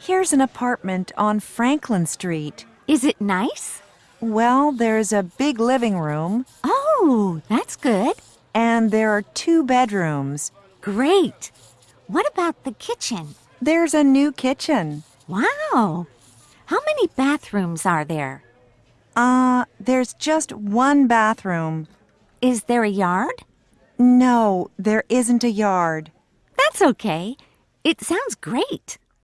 Here's an apartment on Franklin Street. Is it nice? Well, there's a big living room, Oh, that's good. and there are two bedrooms. Great. What about the kitchen? There's a new kitchen. Wow. How many bathrooms are there? Uh, there's just one bathroom. Is there a yard? No, there isn't a yard. That's okay. It sounds great.